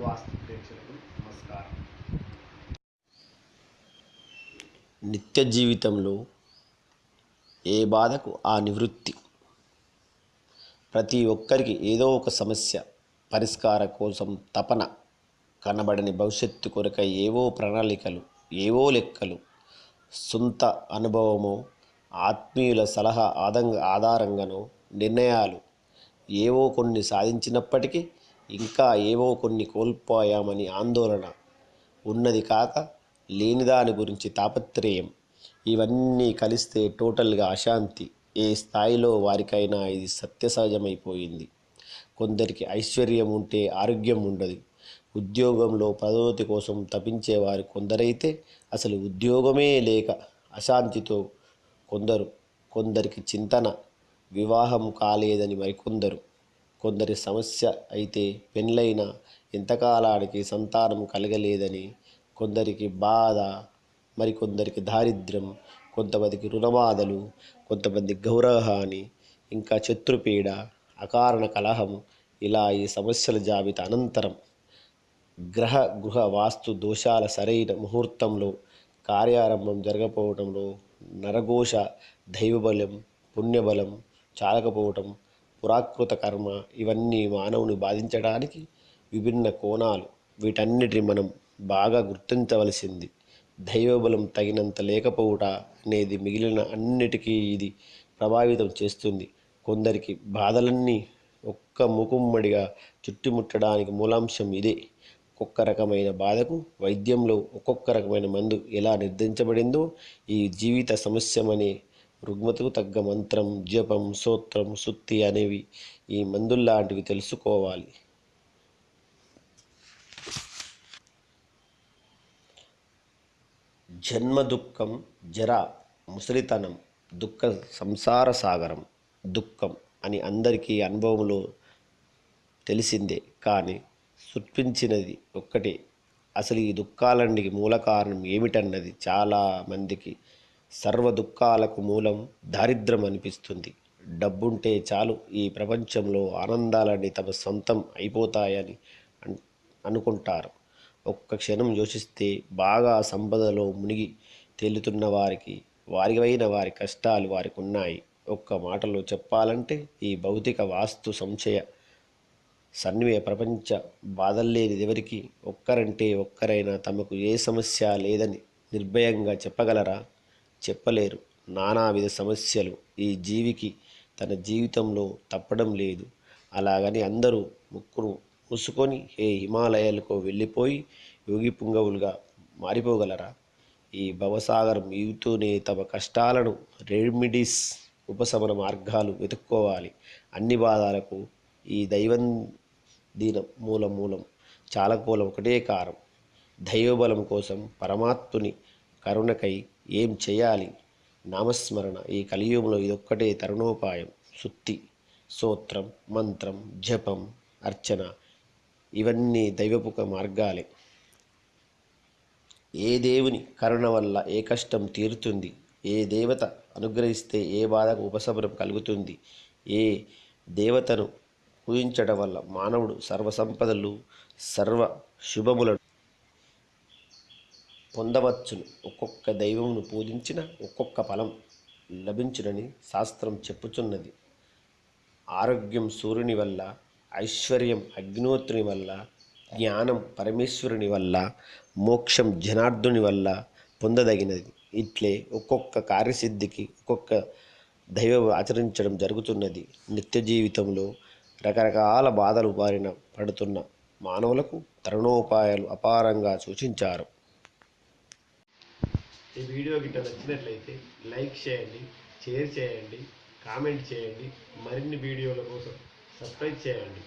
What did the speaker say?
వాస్తు ప్రేక్షకులకు నమస్కారం. నిత్య జీవితంలో ఏ బాధకు ఆ నివృత్తి? ప్రతి ఒక్కరికి ఏదో ఒక సమస్య పరిష్కార కోసం తపన కనబడని భవిష్యత్తు కొరకై ఏవో ప్రణాళికలు ఏవో లెక్కలు సొంత అనుభవమో ఆత్మీయుల సలహా ఆదంగ ఆధారంగానో నిర్ణయాలు ఏవో కొన్ని సాధించినప్పటికీ ఇంకా ఏవో కొన్ని కోల్పోయామని ఆందోళన ఉన్నది కాక లేని దాని గురించి తాపత్రయం. ఇవన్నీ కలిస్తే టోటల్గా అశాంతి. ఏ స్థాయిలో వారికైనా ఇది సత్యసహజమైపోయింది. కొందరికి ఐశ్వర్యం ఉంటే ఆరోగ్యం ఉండదు. ఉద్యోగంలో పదోతి కోసం తపించేవారు కొందరైతే అసలు ఉద్యోగమే లేక అశాంతితో కొందరు. కొందరికి చింతన వివాహం కాలేదని మరికొందరు. కొందరి సమస్య అయితే పెండ్లైన ఎంతకాలానికి సంతానం కలగలేదని కొందరికి బాధ మరికొందరికి దారిద్ర్యం కొంతమందికి రుణబాధలు కొంతమంది గౌరవహాని ఇంకా శత్రుపీడ అకారణ కలహం ఇలా ఈ సమస్యల జాబితా అనంతరం గ్రహ గృహ వాస్తు దోషాల సరైన ముహూర్తంలో కార్యారంభం జరగకపోవడంలో నరఘోష దైవబలం పుణ్యబలం చాలకపోవటం పురాకృత కర్మ ఇవన్నీ మానవుని బాధించడానికి విభిన్న కోణాలు. వీటన్నిటిని మనం బాగా గుర్తించవలసింది దైవబలం తగినంత లేకపోవుట అనేది మిగిలిన అన్నిటికీ ఇది ప్రభావితం చేస్తుంది. కొందరికి బాధలన్నీ ఒక్క ముకుమ్మడిగా చుట్టుముట్టడానికి మూలాంశం ఇదే. ఒక్కొక్క రకమైన బాధకు వైద్యంలో ఒక్కొక్క రకమైన మందు ఎలా నిర్ధారించబడిందో ఈ జీవిత సమస్యమనే రుగ్మతకు తగ్గ మంత్రం జపం సూత్రం సుత్తి అనేవి ఈ మందుల్లాంటివి తెలుసుకోవాలి. జన్మ దుఃఖం జర ముసలితనం దుఃఖ సంసార సాగరం దుఃఖం అని అందరికీ అనుభవంలో తెలిసిందే. కానీ సృష్టించినది ఒక్కటే. అసలు ఈ దుఃఖాలన్నికి మూల కారణం ఏమిటన్నది చాలా మందికి సర్వ దుఃఖాలకు మూలం దారిద్రం అనిపిస్తుంది. డబ్బుంటే చాలు ఈ ప్రపంచంలో ఆనందాలన్నీ తమ సొంతం అయిపోతాయని అన్ అనుకుంటారు. ఒక్క క్షణం యోచిస్తే బాగా సంపదలో మునిగి తేలుతున్న వారికి వారివైన వారి కష్టాలు వారికి ఉన్నాయి ఒక్క మాటలో చెప్పాలంటే ఈ భౌతిక వాస్తు సంశయ సన్నివే ప్రపంచ బాధల్లేనిది ఎవరికి ఒక్కరంటే ఒక్కరైనా తమకు ఏ సమస్య లేదని నిర్భయంగా చెప్పగలరా? చెప్పలేరు. నానావిధ సమస్యలు ఈ జీవికి తన జీవితంలో తప్పడం లేదు. అలాగని అందరూ ముక్కును మూసుకొని ఏ హిమాలయాలకు వెళ్ళిపోయి యోగి పుంగవులుగా మారిపోగలరా? ఈ భవసాగరం ఈగుతూనే తమ కష్టాలను రెమిడీస్ ఉపశమన మార్గాలు వెతుక్కోవాలి. అన్ని బాధలకు ఈ దైవం దీన మూల మూలం చాలకూలం ఒకటే కారం. దైవబలం కోసం పరమాత్ముని కరుణకై ఏం చేయాలి? నామస్మరణ. ఈ కలియుగంలో ఇదొక్కటే తరుణోపాయం. సుత్తి సూత్రం మంత్రం జపం అర్చన ఇవన్నీ దైవపుక మార్గాలే. ఏ దేవుని కరుణ వల్ల ఏ కష్టం తీరుతుంది? ఏ దేవత అనుగ్రహిస్తే ఏ బాధకు ఉపశమనం కలుగుతుంది? ఏ దేవతను పూజించడం వల్ల మానవుడు సర్వసంపదలు సర్వ శుభములను పొందవచ్చును. ఒక్కొక్క దైవమును పూజించిన ఒక్కొక్క ఫలం లభించునని శాస్త్రం చెప్పుచున్నది. ఆరోగ్యం సూర్యుని వల్ల ఐశ్వర్యం అగ్నిహోత్రుని వల్ల జ్ఞానం పరమేశ్వరుని వల్ల మోక్షం జనార్దుని వల్ల పొందదగినది. ఇట్లే ఒక్కొక్క కార్యసిద్ధికి ఒక్కొక్క దైవం ఆచరించడం జరుగుతున్నది. నిత్య జీవితంలో రకరకాల బాధలు బారిన పడుతున్న మానవులకు తరుణోపాయాలు అపారంగా సూచించారు. ఈ వీడియో గిట్ట నచ్చినట్లయితే లైక్ చేయండి షేర్ చేయండి కామెంట్ చేయండి. మరిన్ని వీడియోల కోసం సబ్స్క్రైబ్ చేయండి.